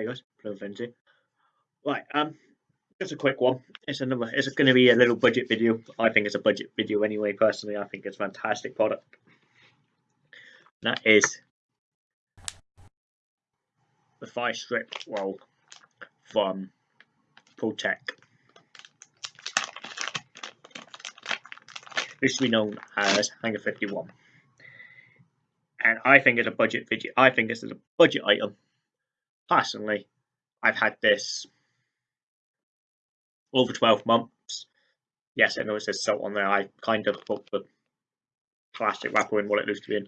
Hey guys, Frenzy. Right, um, just a quick one. It's another. It's going to be a little budget video. I think it's a budget video anyway. Personally, I think it's a fantastic product. And that is the fire strip roll from Protec. Used to be known as Hangar 51. And I think it's a budget video. I think this is a budget item. Personally, I've had this over 12 months. Yes, I know it says salt on there. I kind of put the plastic wrapper in what it used to be in.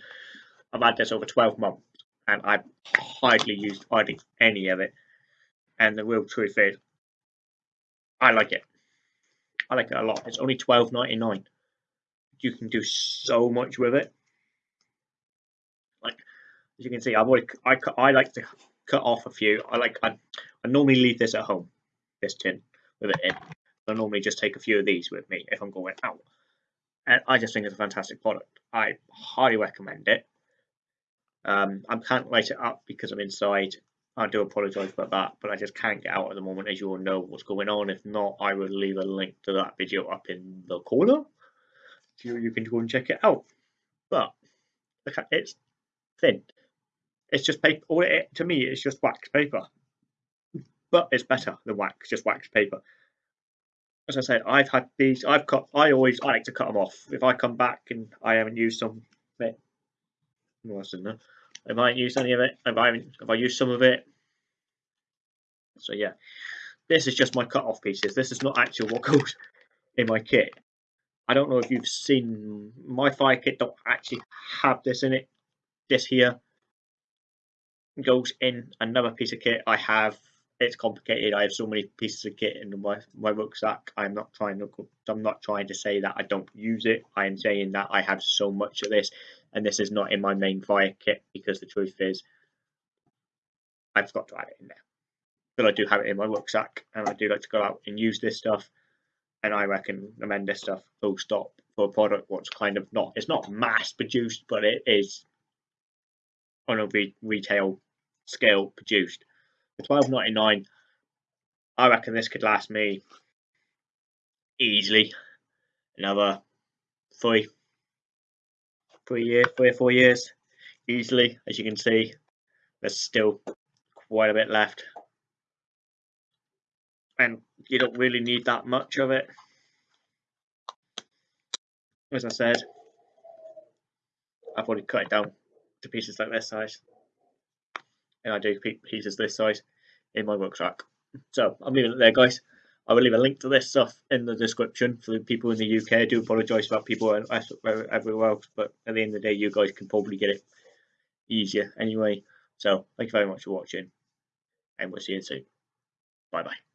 I've had this over 12 months and I've hardly used hardly any of it. And the real truth is, I like it. I like it a lot. It's only twelve ninety nine. You can do so much with it. Like as you can see, I've already I I like to cut off a few. I like I, I normally leave this at home, this tin with it in. I normally just take a few of these with me if I'm going out. And I just think it's a fantastic product. I highly recommend it. Um, I can't light it up because I'm inside. I do apologise about that, but I just can't get out at the moment, as you all know what's going on. If not, I will leave a link to that video up in the corner, so you can go and check it out. But it's thin. It's just paper. All it to me, it's just wax paper, but it's better than wax, just wax paper. As I said, I've had these. I've cut. I always I like to cut them off. If I come back and I haven't used some, what's in there? I might use any of it. If I if I use some of it. So yeah, this is just my cut off pieces. This is not actual what goes in my kit. I don't know if you've seen my fire kit. Don't actually have this in it. This here goes in another piece of kit I have. It's complicated. I have so many pieces of kit in my my rucksack. I'm not trying to. I'm not trying to say that I don't use it. I am saying that I have so much of this and this is not in my main fire kit because the truth is I forgot to add it in there. But I do have it in my rucksack and I do like to go out and use this stuff and I reckon recommend this stuff full stop for a product what's kind of not it's not mass produced but it is on a re retail scale produced. For twelve ninety nine I reckon this could last me easily another three three year, three or four years easily. As you can see, there's still quite a bit left, and you don't really need that much of it. As I said, I've already cut it down to pieces like this size, and I do pieces this size in my rucksack. So I'm leaving it there, guys. I will leave a link to this stuff in the description for the people in the UK. I do apologise about people everywhere else, but at the end of the day, you guys can probably get it easier anyway. So, thank you very much for watching, and we'll see you soon. Bye bye.